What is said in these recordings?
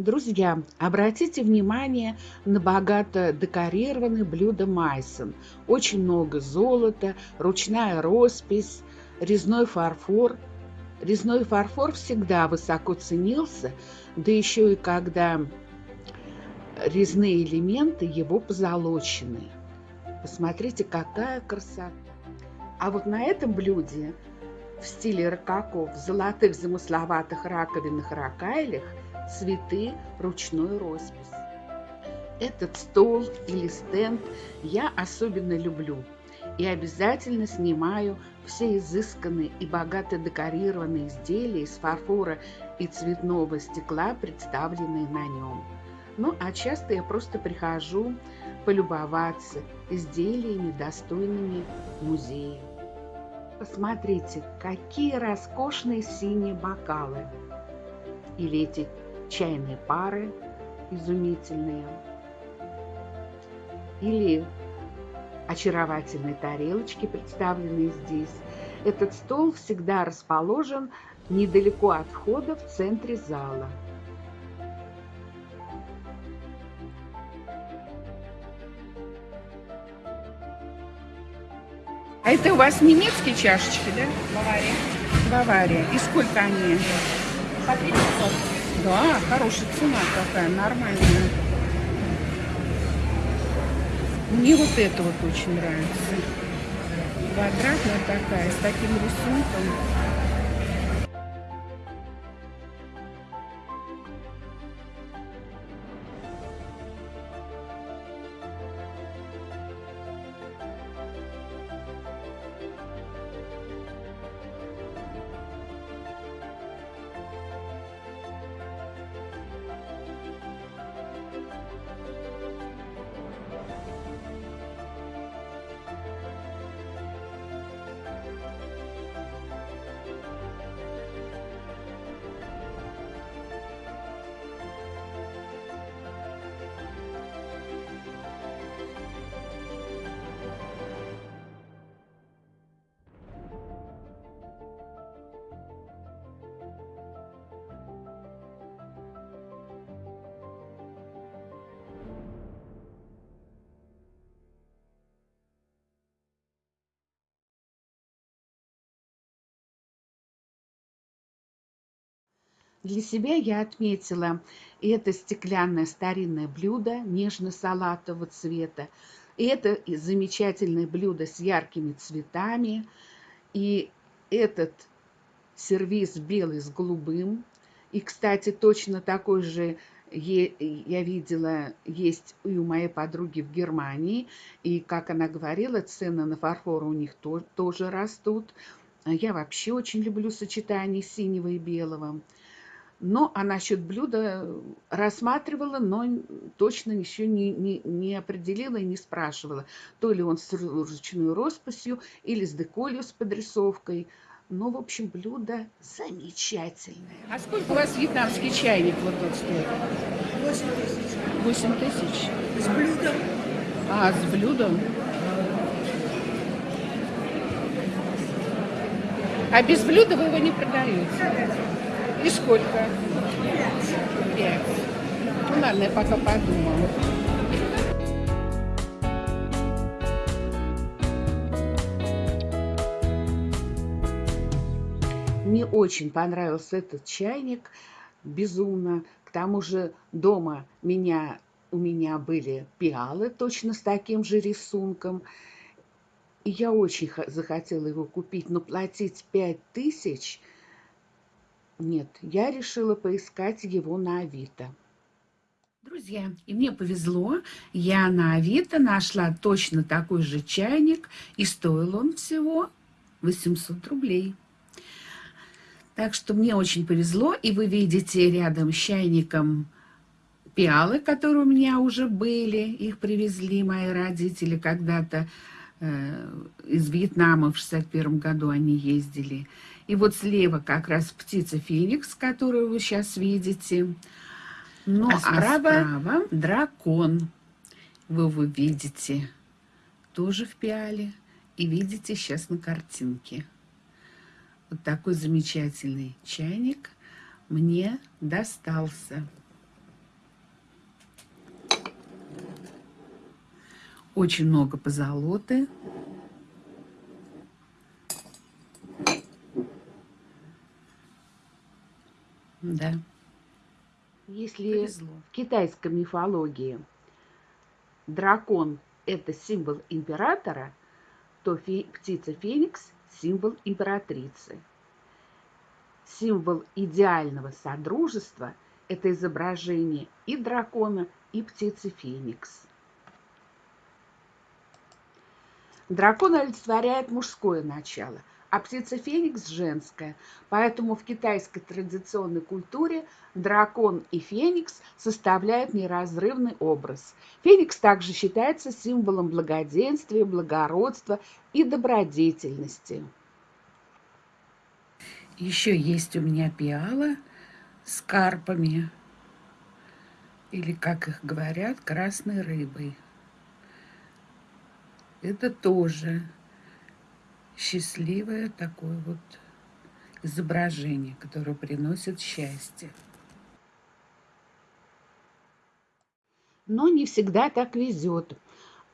Друзья, обратите внимание на богато декорированное блюдо майсон. Очень много золота, ручная роспись, резной фарфор. Резной фарфор всегда высоко ценился, да еще и когда резные элементы его позолочены. Посмотрите, какая красота! А вот на этом блюде в стиле рококо, в золотых замысловатых раковинных ракайлях цветы ручной роспись. Этот стол или стенд я особенно люблю и обязательно снимаю все изысканные и богато декорированные изделия из фарфора и цветного стекла, представленные на нем. Ну, а часто я просто прихожу полюбоваться изделиями, достойными музея. Посмотрите, какие роскошные синие бокалы. Или эти чайные пары изумительные. Или очаровательные тарелочки, представленные здесь. Этот стол всегда расположен недалеко от входа в центре зала. А это у вас немецкие чашечки, да? Бавария. Бавария. И сколько они? По 3500. Да, хорошая цена такая, нормальная. Мне вот это вот очень нравится. Квадратная такая, с таким рисунком. Для себя я отметила это стеклянное старинное блюдо нежно-салатового цвета. Это замечательное блюдо с яркими цветами. И этот сервиз белый с голубым. И, кстати, точно такой же я видела, есть и у моей подруги в Германии. И, как она говорила, цены на фарфор у них тоже растут. Я вообще очень люблю сочетание синего и белого. Но а насчет блюда рассматривала, но точно еще не, не, не определила и не спрашивала, то ли он с ручной росписью или с деколью с подрисовкой. Но, в общем, блюдо замечательное. А сколько у вас вьетнамский чайник вот тут стоит? 8 тысяч. 8 тысяч? С блюдом. А, с блюдом? А без блюда вы его не продаете? И сколько? Пять. Ну ладно, я пока подумала. Мне очень понравился этот чайник, безумно. К тому же дома меня, у меня были пиалы точно с таким же рисунком. И я очень захотела его купить, но платить пять тысяч – нет, я решила поискать его на Авито. Друзья, и мне повезло, я на Авито нашла точно такой же чайник, и стоил он всего 800 рублей. Так что мне очень повезло, и вы видите рядом с чайником пиалы, которые у меня уже были, их привезли мои родители когда-то э, из Вьетнама в 61 году они ездили. И вот слева как раз птица Феникс, которую вы сейчас видите. Ну, а, а справа, а справа дракон. Вы его видите тоже в пиале. И видите сейчас на картинке. Вот такой замечательный чайник мне достался. Очень много позолоты. Да. Если Повезло. в китайской мифологии дракон – это символ императора, то фе птица Феникс – символ императрицы. Символ идеального содружества – это изображение и дракона, и птицы Феникс. Дракон олицетворяет мужское начало, а птица Феникс женская. Поэтому в китайской традиционной культуре дракон и феникс составляют неразрывный образ. Феникс также считается символом благоденствия, благородства и добродетельности. Еще есть у меня пиала с карпами, или, как их говорят, красной рыбой. Это тоже счастливое такое вот изображение, которое приносит счастье. Но не всегда так везет.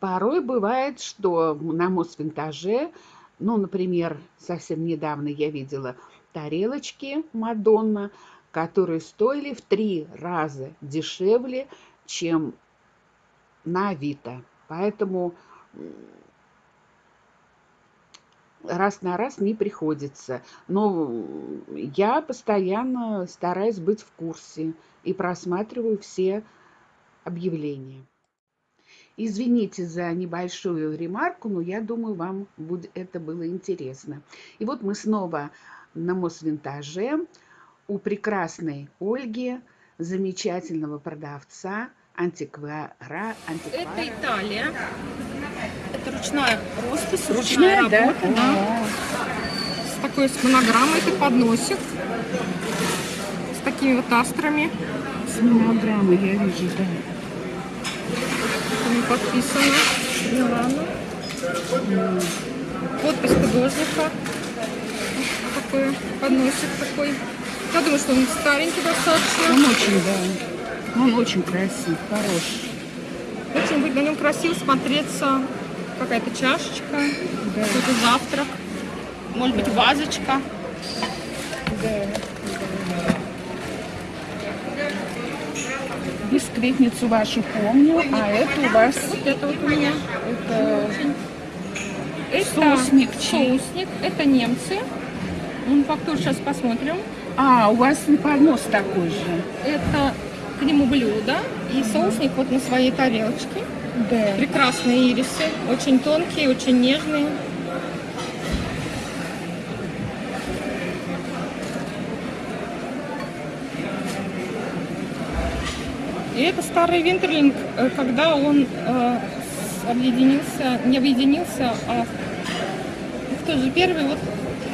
Порой бывает, что на Мосвинтаже, ну, например, совсем недавно я видела тарелочки Мадонна, которые стоили в три раза дешевле, чем на Авито. Поэтому раз на раз не приходится. Но я постоянно стараюсь быть в курсе и просматриваю все объявления. Извините за небольшую ремарку, но я думаю, вам будет, это было интересно. И вот мы снова на Мосвинтаже у прекрасной Ольги, замечательного продавца, антиквара. антиквара. Это Италия. Это ручная роспись, ручная, ручная работа, да? да. С такой с монограммой, это подносик. С такими вот астрами. С монограммой, я вижу, да. Там подписано. Милана. Подпись художника. Такой подносик такой. Я думаю, что он старенький достаточно. Он очень, да. Он очень красив, хороший. Очень будет на нем красиво смотреться какая-то чашечка, да. какой-то завтрак, может быть вазочка. Да. Бисквитницу вашу помню, а это у вас... Вот это вот у меня. Это... Это соусник. Соусник. Это немцы. Фактуру сейчас посмотрим. А, у вас поднос такой же. Это к нему блюдо и соусник вот на своей тарелочке. Да. Прекрасные ирисы, очень тонкие, очень нежные. И это старый Винтерлинг, э, когда он э, объединился, не объединился, а кто же первый, вот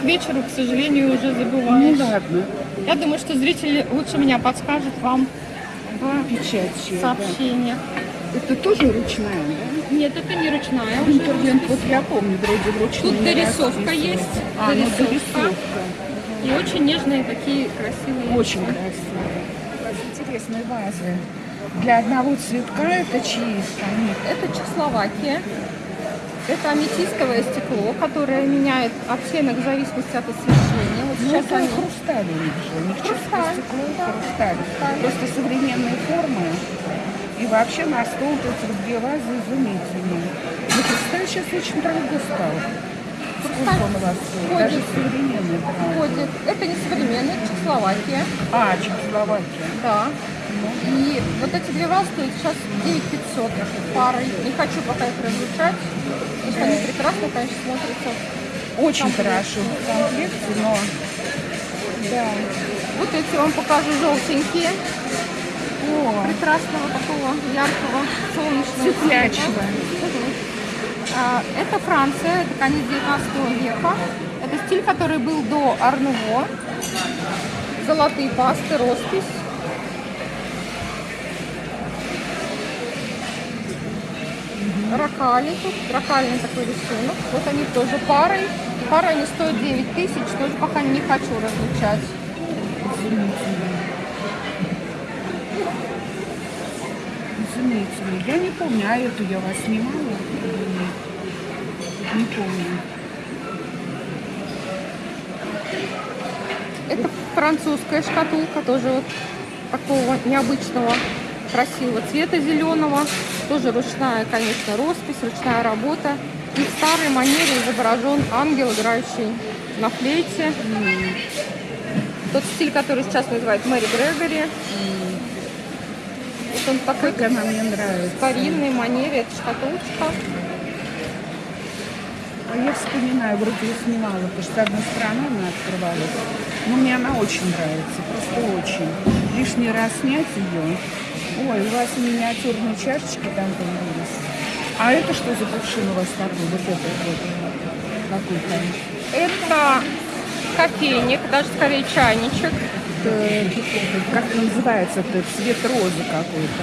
к вечеру, к сожалению, уже забываешь. Ну ладно. Я думаю, что зрители лучше меня подскажут вам в Печать, сообщениях. Да. Это тоже ручная, да? Нет, это не ручная. Интервент, вот я помню, вроде ручная. Тут дорисовка есть. А, ну, дорисовка. ну дорисовка. И очень нежные такие красивые. Очень красивые. Интересные вазы. Для одного цветка это чьи страны? Это Чехословакия. Это аметистовое стекло, которое меняет оттенок в зависимости от освещения. Вот ну, это они... хрусталь у них же. У них хрусталь, стекло, да. хрусталь. хрусталь. Просто современные формы. И вообще на стол тут две вазы изумительные. Но хрусталь сейчас очень дорого стал. Сколько он у вас стоит? Даже современный бренд. Ходит. Это не современный, Чехословакия. А, Чехословакия. Да. Ну. И вот эти две вазы стоят сейчас 9500 парой. Не хочу пока их разлучать. Потому что они прекрасно, конечно, смотрятся. Очень хорошо в комплекте, но... Да. Вот эти вам покажу желтенькие. О. прекрасного такого яркого солнечного цветячего. А, это Франция, это конец 19 века. Это стиль, который был до Арнуво. Золотые пасты, роспись. Ракали тут, ракальный такой рисунок. Вот они тоже парой. Парой они стоят 9 тысяч, тоже пока не хочу различать. в виду? Я не помню, а эту я вас снимала? или нет? Не помню. Это французская шкатулка, тоже вот такого необычного, красивого цвета зеленого. Тоже ручная, конечно, роспись, ручная работа. И в старой манере изображен ангел, играющий на флейте. Тот стиль, который сейчас называют Мэри Грегори. Вот он такой Как она мне нравится. старинной манере, это шкатулочка. А я вспоминаю, вроде я снимала, потому что с одной стороны она открывалась. Но мне она очень нравится, просто очень. Лишний раз снять ее. Ой, у вас миниатюрные чашечки там появились. А это что за кувшин у вас такой? Вот это вот. Какой там? Это кофейник, даже скорее чайничек. Это, как называется? Это цвет розы какой-то.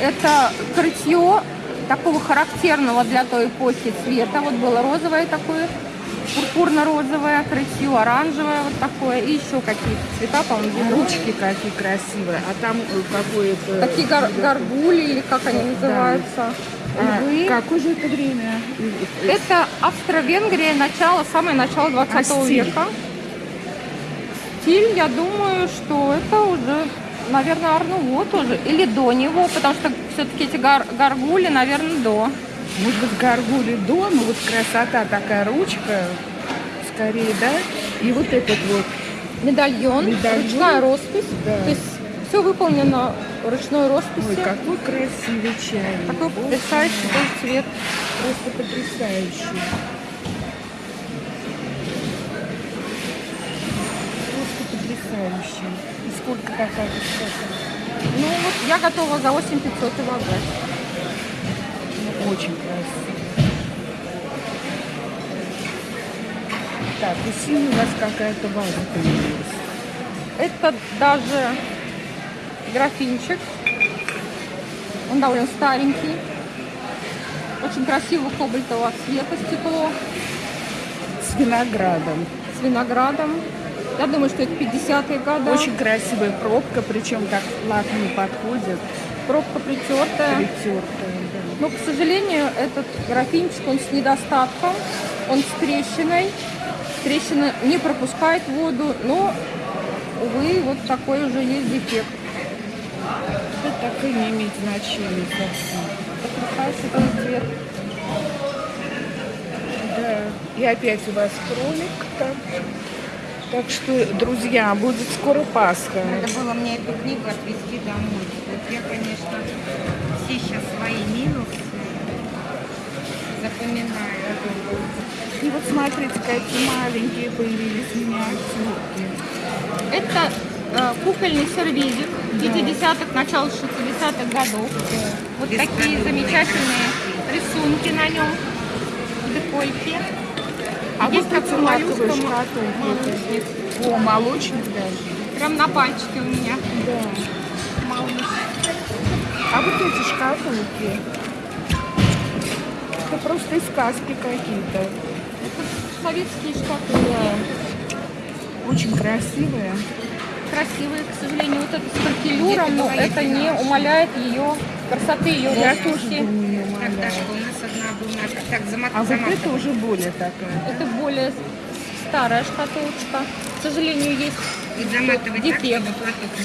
Это крытье такого характерного для той эпохи цвета. Вот было розовое такое, пурпурно-розовое, крытье оранжевое вот такое. И еще какие-то цвета, по-моему, А зеленые. ручки какие красивые. А там э, какое-то... Такие гар- горгули или как они называются. А, Львы. какое же это время? Это Австро-Венгрия, начало, самое начало 20 А стиль? века. Стиль, я думаю, что это уже, наверное, Арнуво тоже. Или до него, потому что все-таки эти гар- горгули, наверное, до. Может быть, горгули до, ну вот красота такая ручка, скорее, да? И вот этот вот. Медальон, Медальон. ручная роспись. Да. То есть все выполнено ручной росписью. Ой, какой красивый чайник. Такой О, потрясающий тоже цвет. Просто потрясающий. Просто потрясающий. И сколько такая высота? Ну вот я готова за 8500 его отдать. Очень красиво. Так, и синий у вас какая-то ваза появилась. Это даже графинчик. Он довольно старенький. Очень красивого кобальтового цвета стекло С виноградом. с виноградом. Я думаю, что это 50-е годы. Очень красивая пробка, причем так плотно не подходит. Пробка притертая. Притертая, да. Но, к сожалению, этот графинчик, он с недостатком. Он с трещиной. Трещина не пропускает воду, но, увы, вот такой уже есть дефект. Это так и не имеет значения совсем. Потрясающий цвет. Да. И опять у вас кролик там. Так что, друзья, будет скоро Пасха. Надо было мне эту книгу отвезти домой. Вот я, конечно, все сейчас свои минусы запоминаю. И вот смотрите, какие маленькие появились миниатюрки. Это э, кукольный сервизик 50-х, начало 60-х годов. Вот Без такие замечательные рисунки на нем. Декольте. А Есть вот эти шкатулки. молочник. О, молочник даже. Прям на пальчике у меня. Да. Малыш. А вот эти шкатулки. Это просто из сказки какие-то. Это советские шкатулки. Очень красивые. Красивые, к сожалению, вот это с паркелюром, но это не умаляет ее красоты, ее Я тоже росписи. думаю, не Так. Дашка, у нас одна бумажка. Так, замат, А вот замат. это уже более такая. Это более старая шкатулочка. К сожалению, есть И дефект,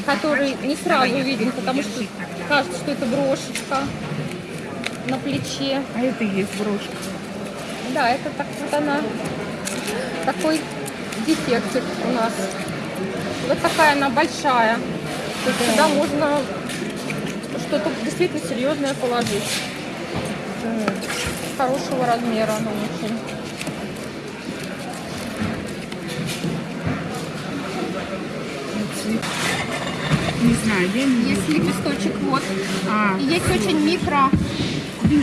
который не сразу виден, потому что кажется, что это брошечка на плече. А это и есть брошка. Да, это так вот она, такой дефектик у нас. Вот такая она большая. То есть сюда можно что-то действительно серьезное положить. Хорошего размера она очень. Не знаю, я не Есть лепесточек вот. А, И есть очень микро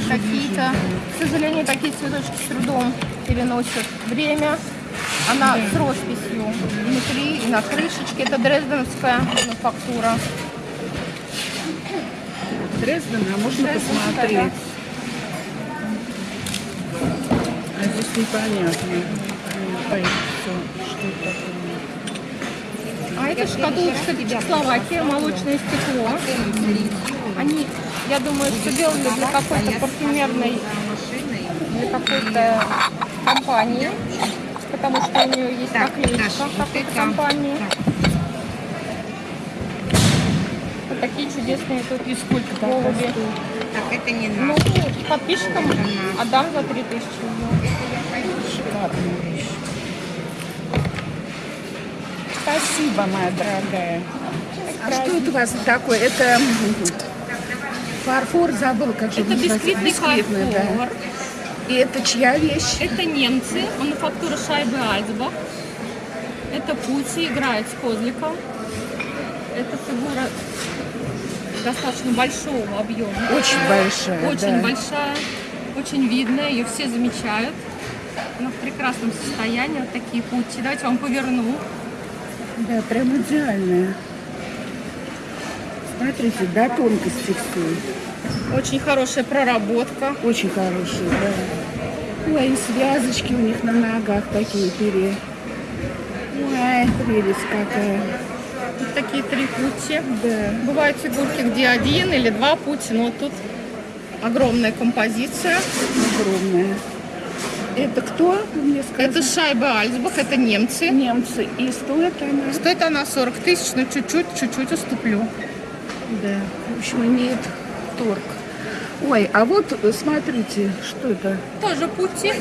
какие-то. К сожалению, такие цветочки с трудом переносят время. Она с росписью внутри и на крышечке. Это дрезденская мануфактура. Дрезден, а можно посмотреть? А здесь непонятно. Ой, всё, что это такое? А это шкатулочка Чехословакия, молочное стекло. Они, я думаю, что делали для какой-то парфюмерной, для какой-то компании, потому что у нее есть наклеечка какой-то компании. Такие чудесные тут И сколько голуби. Так, это не Ну, надо. подписчикам отдам за 3000 Шикарная вещь. Спасибо, моя дорогая. А что это у вас такое? Это фарфор, забыл, как же Это бисквитный Бисквитный, да. фарфор. И это чья вещь? Это немцы, мануфактура шайбы Альцбах. Это Пути играет с козликом. Это фигура достаточно большого объема. Очень большая, Очень да. большая, очень видная, ее все замечают. Она в прекрасном состоянии, вот такие пути. Давайте вам поверну. Да, прям идеальная. Смотрите, до тонкости все. Очень хорошая проработка. Очень хорошие, да. Ой, и связочки у них на ногах такие пере. Ой, прелесть какая. Такие три пути. Да. Бывают фигурки, где один или два пути, но тут огромная композиция. Огромная. Это кто? Мне сказали? Это шайба Альцбах, это немцы. немцы. И стоит она? Стоит она 40 тысяч, но чуть-чуть, чуть-чуть уступлю. Да. В общем, имеет торг. Ой, а вот смотрите, что это? Тоже пути.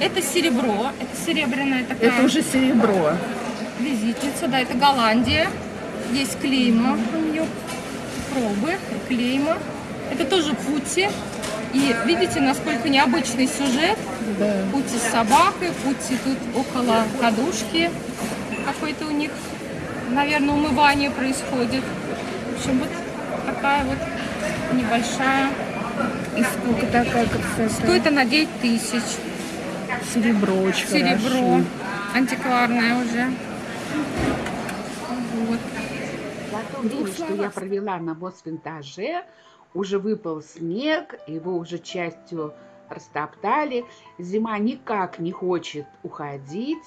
Это серебро, это серебряная такая Это уже серебро. визитница, да, это Голландия. Есть клейма у нее, пробы, клейма. Это тоже пути. И видите, насколько необычный сюжет. Да. Пути с собакой, пути тут около кадушки. Какое-то у них, наверное, умывание происходит. В общем, вот такая вот небольшая. И сколько такая красота? Стоит она 9 тысяч. Серебро очень Серебро. хорошо. Антикварное уже. Время, что я провела на Мосвинтаже, уже выпал снег, его уже частью растоптали. Зима никак не хочет уходить.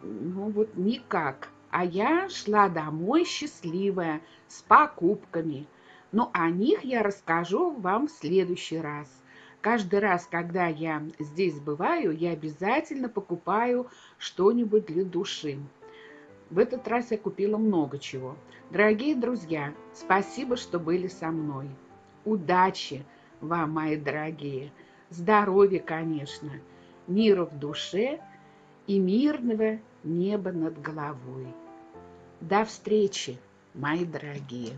Ну вот никак. А я шла домой счастливая, с покупками. Но о них я расскажу вам в следующий раз. Каждый раз, когда я здесь бываю, я обязательно покупаю что-нибудь для души. В этот раз я купила много чего. Дорогие друзья, спасибо, что были со мной. Удачи вам, мои дорогие. Здоровья, конечно. Мира в душе и мирного неба над головой. До встречи, мои дорогие.